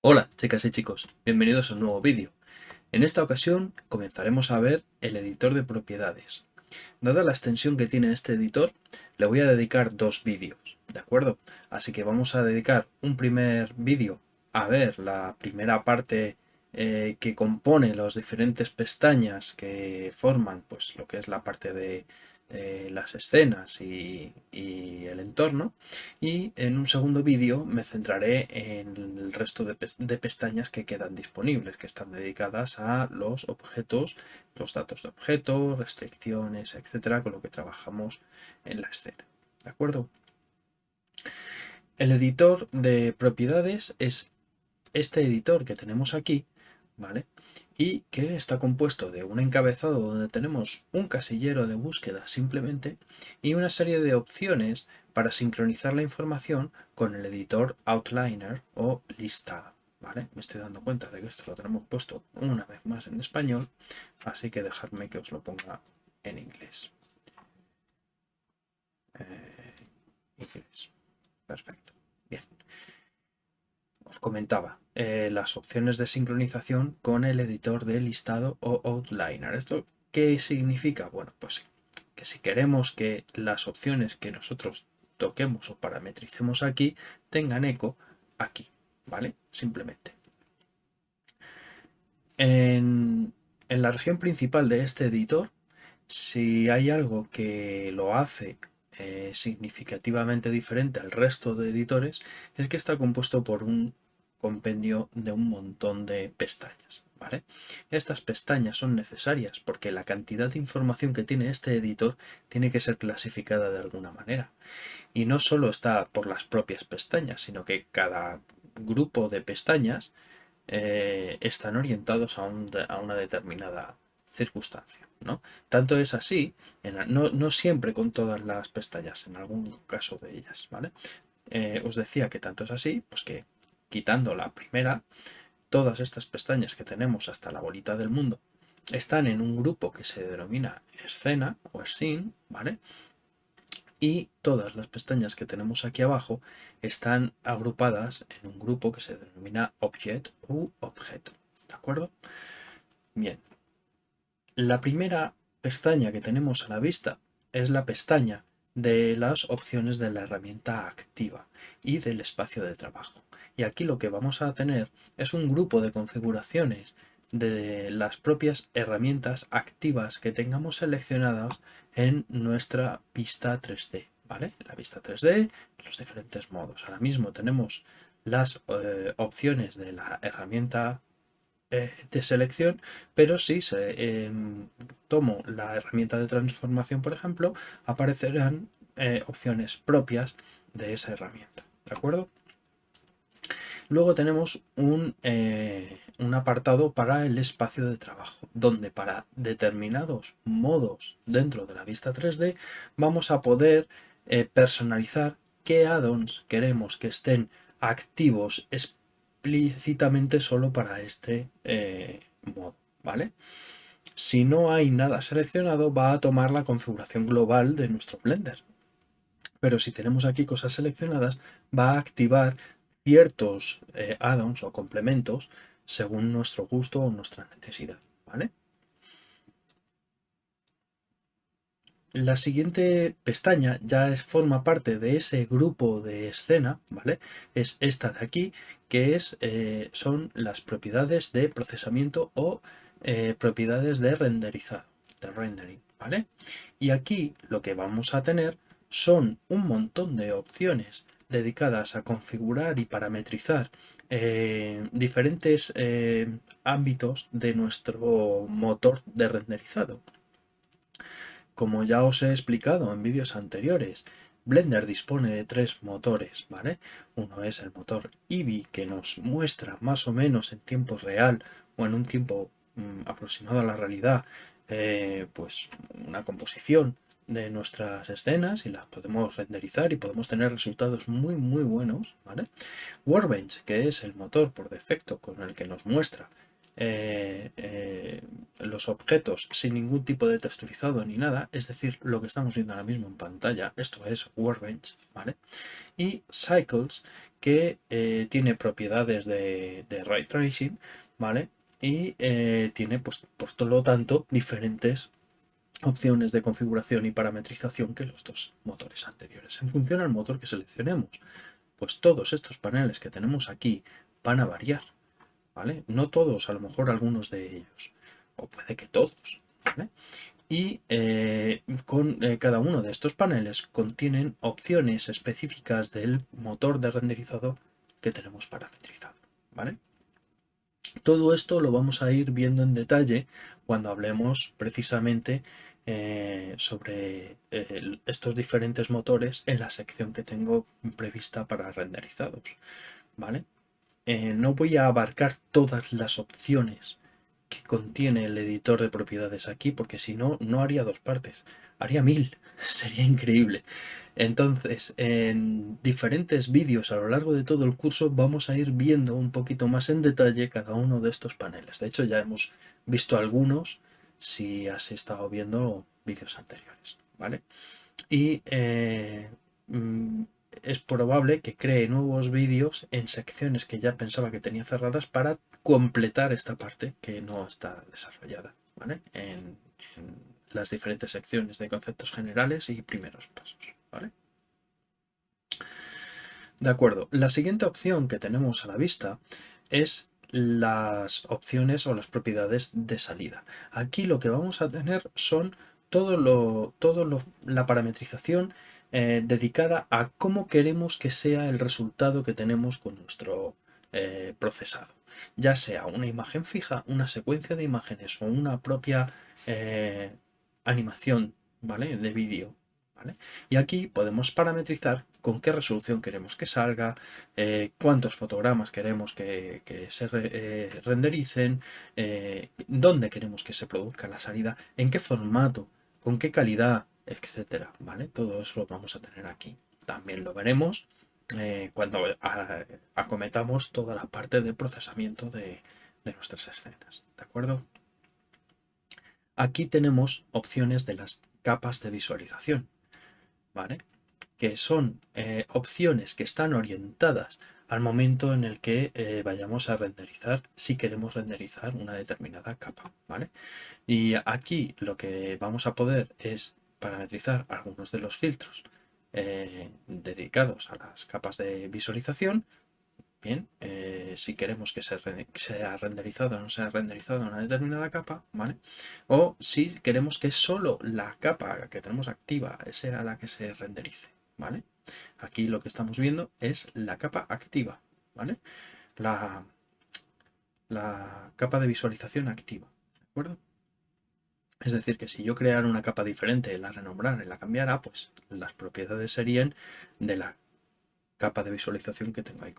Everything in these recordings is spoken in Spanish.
Hola chicas y chicos, bienvenidos a un nuevo vídeo. En esta ocasión comenzaremos a ver el editor de propiedades. Dada la extensión que tiene este editor, le voy a dedicar dos vídeos, ¿de acuerdo? Así que vamos a dedicar un primer vídeo a ver la primera parte eh, que compone las diferentes pestañas que forman pues, lo que es la parte de eh, las escenas y, el entorno y en un segundo vídeo me centraré en el resto de, pestañas que quedan disponibles que están dedicadas a los objetos, los datos de objetos, restricciones, etcétera, con lo que trabajamos en la escena. ¿De acuerdo? El editor de propiedades es este editor que tenemos aquí Y que está compuesto de un encabezado donde tenemos un casillero de búsqueda simplemente y una serie de opciones para sincronizar la información con el editor Outliner o lista. ¿Vale? Me estoy dando cuenta de que esto lo tenemos puesto una vez más en español, así que dejadme que os lo ponga en inglés. Eh, inglés. Perfecto. Os comentaba, eh, las opciones de sincronización con el editor de listado o outliner. ¿Esto qué significa? Bueno, pues que si queremos que las opciones que nosotros toquemos o parametricemos aquí tengan eco aquí, ¿vale? Simplemente. En, en la región principal de este editor, si hay algo que lo hace eh, significativamente diferente al resto de editores es que está compuesto por un compendio de un montón de pestañas. Estas pestañas son necesarias porque la cantidad de información que tiene este editor tiene que ser clasificada de alguna manera. Y no solo está por las propias pestañas, sino que cada grupo de pestañas eh, están orientados a, a una determinada circunstancia. ¿no? Tanto es así, no, siempre con todas las pestañas, en algún caso de ellas. ¿vale? Eh, os decía que tanto es así, pues que quitando la primera, todas estas pestañas que tenemos hasta la bolita del mundo están en un grupo que se denomina escena o scene, ¿vale? Y todas las pestañas que tenemos aquí abajo están agrupadas en un grupo que se denomina object u objeto, ¿de acuerdo? Bien, la primera pestaña que tenemos a la vista es la pestaña de las opciones de la herramienta activa y del espacio de trabajo. Y aquí lo que vamos a tener es un grupo de configuraciones de las propias herramientas activas que tengamos seleccionadas en nuestra vista 3D. ¿vale? La vista 3D, los diferentes modos. Ahora mismo tenemos las eh, opciones de la herramienta eh, de selección, pero si se, em, tomo la herramienta de transformación, por ejemplo, aparecerán eh, opciones propias de esa herramienta. ¿De acuerdo? Luego tenemos un, eh, un, apartado para el espacio de trabajo, donde para determinados modos dentro de la vista 3D vamos a poder personalizar qué add-ons queremos que estén activos explícitamente solo para este eh, modo, ¿vale? Si no hay nada seleccionado, va a tomar la configuración global de nuestro Blender. Pero si tenemos aquí cosas seleccionadas, va a activar ciertos eh, add-ons o complementos según nuestro gusto o nuestra necesidad, ¿vale? La siguiente pestaña ya es, forma parte de ese grupo de escena, ¿vale? Es esta de aquí, que es, eh, son las propiedades de procesamiento o eh, propiedades de renderizado, de rendering, ¿vale? Y aquí lo que vamos a tener son un montón de opciones dedicadas a configurar y parametrizar eh, diferentes ámbitos de nuestro motor de renderizado. Como ya os he explicado en vídeos anteriores, Blender dispone de tres motores, ¿vale? Uno es el motor Eevee que nos muestra más o menos en tiempo real o en un tiempo mm, aproximado a la realidad eh, pues una composición de nuestras escenas y las podemos renderizar y podemos tener resultados muy muy buenos, ¿vale? Que es el motor por defecto con el que nos muestra eh, los objetos sin ningún tipo de texturizado ni nada, es decir, lo que estamos viendo ahora mismo en pantalla, esto es Workbench, ¿vale? Y Cycles, que eh, tiene propiedades de, ray tracing, ¿vale? Y tiene, pues, por lo tanto, diferentes opciones de configuración y parametrización que los dos motores anteriores. En función al motor que seleccionemos, pues todos estos paneles que tenemos aquí van a variar, ¿vale? No todos, a lo mejor algunos de ellos, o puede que todos. Y eh, con eh, cada uno de estos paneles contienen opciones específicas del motor de renderizado que tenemos parametrizado, ¿vale? Todo esto lo vamos a ir viendo en detalle cuando hablemos precisamente eh, sobre estos diferentes motores en la sección que tengo prevista para renderizados. ¿vale? No voy a abarcar todas las opciones que contiene el editor de propiedades aquí, porque si no, no haría dos partes, haría mil, sería increíble. Entonces, en diferentes vídeos a lo largo de todo el curso vamos a ir viendo un poquito más en detalle cada uno de estos paneles. De hecho, ya hemos visto algunos si has estado viendo vídeos anteriores, ¿vale? Y eh, mm, es probable que cree nuevos vídeos en secciones que ya pensaba que tenía cerradas para completar esta parte que no está desarrollada, ¿vale? En, las diferentes secciones de conceptos generales y primeros pasos, ¿vale? De acuerdo, la siguiente opción que tenemos a la vista es las opciones o las propiedades de salida. Aquí lo que vamos a tener son todo lo, todo la parametrización eh, dedicada a cómo queremos que sea el resultado que tenemos con nuestro eh, procesado. Ya sea una imagen fija, una secuencia de imágenes o una propia eh, animación ¿vale? de vídeo. ¿vale? Y aquí podemos parametrizar con qué resolución queremos que salga, cuántos fotogramas queremos que, que se rendericen, dónde queremos que se produzca la salida, en qué formato, con qué calidad, etcétera, ¿vale? Todo eso lo vamos a tener aquí. También lo veremos eh, cuando acometamos toda la parte de procesamiento de, nuestras escenas, ¿de acuerdo? Aquí tenemos opciones de las capas de visualización, ¿vale? Que son eh, opciones que están orientadas al momento en el que eh, vayamos a renderizar, si queremos renderizar una determinada capa, ¿vale? Y aquí lo que vamos a poder es parametrizar algunos de los filtros eh, dedicados a las capas de visualización. Bien, eh, si queremos que sea renderizado o no sea renderizado una determinada capa, ¿vale? O si queremos que solo la capa que tenemos activa sea la que se renderice, ¿vale? Aquí lo que estamos viendo es la capa activa, ¿vale? La, la capa de visualización activa, ¿de acuerdo? Es decir, que si yo creara una capa diferente, la renombrara y la cambiara, pues las propiedades serían de la capa de visualización que tengo ahí.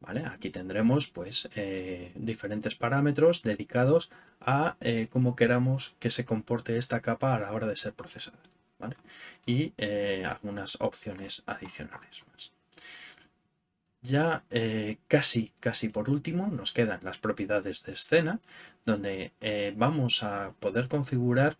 ¿Vale? Aquí tendremos pues eh, diferentes parámetros dedicados a eh, cómo queramos que se comporte esta capa a la hora de ser procesada. ¿vale? Y eh, algunas opciones adicionales más. Ya eh, casi, casi por último nos quedan las propiedades de escena, donde eh, vamos a poder configurar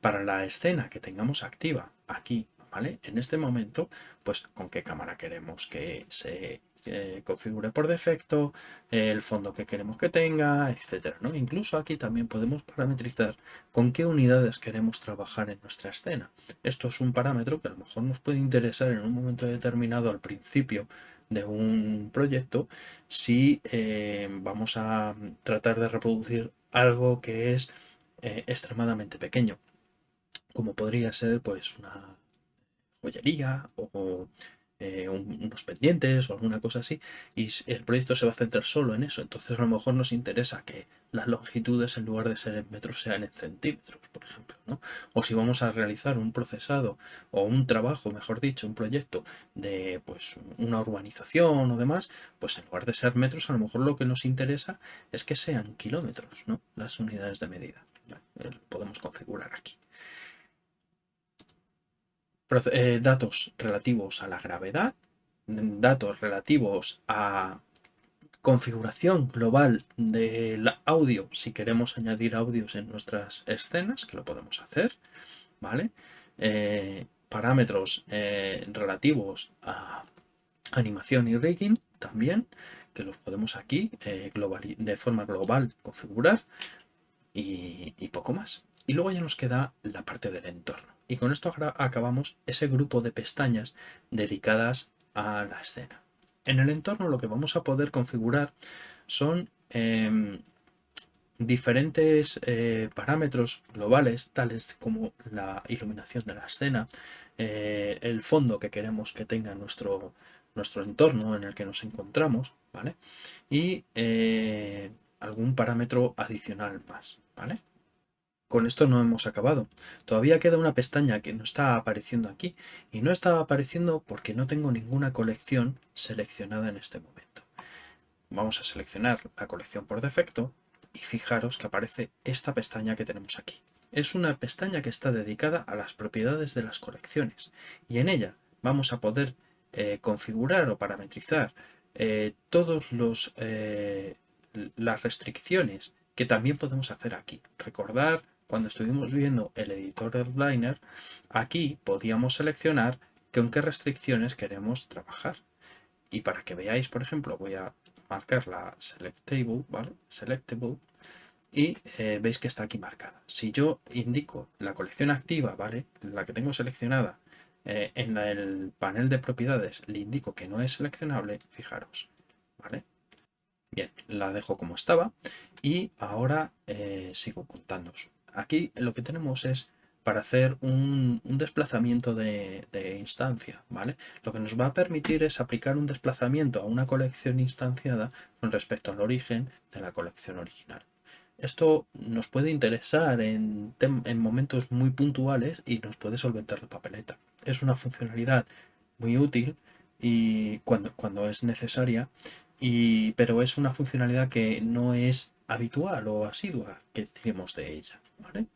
para la escena que tengamos activa aquí, ¿vale? En este momento, pues con qué cámara queremos que se eh, configure por defecto, el fondo que queremos que tenga, etcétera, ¿no? Incluso aquí también podemos parametrizar con qué unidades queremos trabajar en nuestra escena. Esto es un parámetro que a lo mejor nos puede interesar en un momento determinado al principio de un proyecto si eh, vamos a tratar de reproducir algo que es eh, extremadamente pequeño como podría ser pues una joyería o eh, unos pendientes o alguna cosa así y el proyecto se va a centrar solo en eso entonces a lo mejor nos interesa que las longitudes en lugar de ser en metros sean en centímetros por ejemplo ¿no? o si vamos a realizar un procesado o un trabajo mejor dicho un proyecto de pues una urbanización o demás pues en lugar de ser metros a lo mejor lo que nos interesa es que sean kilómetros ¿no? las unidades de medida podemos configurar aquí eh, datos relativos a la gravedad, datos relativos a configuración global del audio, si queremos añadir audios en nuestras escenas, que lo podemos hacer, ¿vale? Eh, parámetros eh, relativos a animación y rigging también, que los podemos aquí de forma global configurar y, y poco más. Y luego ya nos queda la parte del entorno. Y con esto acabamos ese grupo de pestañas dedicadas a la escena. En el entorno lo que vamos a poder configurar son em, diferentes eh, parámetros globales, tales como la iluminación de la escena, eh, el fondo que queremos que tenga nuestro, nuestro entorno en el que nos encontramos, ¿vale? Y eh, algún parámetro adicional más, ¿vale? Con esto no hemos acabado. Todavía queda una pestaña que no está apareciendo aquí y no está apareciendo porque no tengo ninguna colección seleccionada en este momento. Vamos a seleccionar la colección por defecto y fijaros que aparece esta pestaña que tenemos aquí. Es una pestaña que está dedicada a las propiedades de las colecciones y en ella vamos a poder eh, configurar o parametrizar eh, todas eh, las restricciones que también podemos hacer aquí. Recordar cuando estuvimos viendo el editor Outliner, aquí podíamos seleccionar con qué restricciones queremos trabajar. Y para que veáis, por ejemplo, voy a marcar la Selectable, ¿vale? Selectable, y eh, veis que está aquí marcada. Si yo indico la colección activa, ¿vale? La que tengo seleccionada eh, en el panel de propiedades, le indico que no es seleccionable, fijaros, ¿vale? Bien, la dejo como estaba y ahora eh, sigo contando. Aquí lo que tenemos es para hacer un, desplazamiento de, instancia, ¿vale? Lo que nos va a permitir es aplicar un desplazamiento a una colección instanciada con respecto al origen de la colección original. Esto nos puede interesar en, en momentos muy puntuales y nos puede solventar la papeleta. Es una funcionalidad muy útil y cuando, cuando es necesaria, y, pero es una funcionalidad que no es habitual o asidua que tenemos de ella. ¿vale?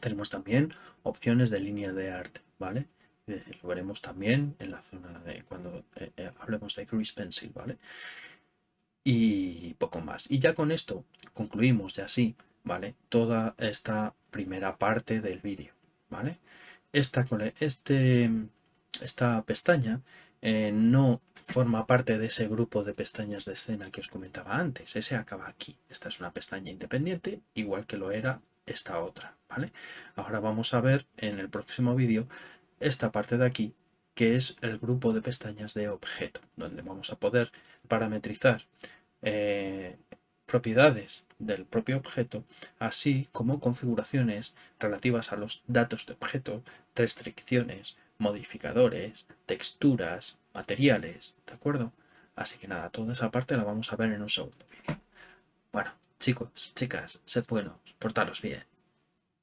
Tenemos también opciones de línea de arte, ¿vale? Eh, lo veremos también en la zona de cuando eh, eh, hablemos de Grease Pencil, ¿vale? Y poco más. Y ya con esto concluimos ya así, ¿vale? Toda esta primera parte del vídeo, ¿vale? Esta, este, esta pestaña no forma parte de ese grupo de pestañas de escena que os comentaba antes. Ese acaba aquí. Esta es una pestaña independiente, igual que lo era esta otra, ¿vale? Ahora vamos a ver en el próximo vídeo esta parte de aquí, que es el grupo de pestañas de objeto, donde vamos a poder parametrizar eh, propiedades del propio objeto, así como configuraciones relativas a los datos de objeto, restricciones, modificadores, texturas, materiales, ¿de acuerdo? Así que nada, toda esa parte la vamos a ver en un segundo vídeo. Bueno, chicos, chicas, sed buenos, portaros bien.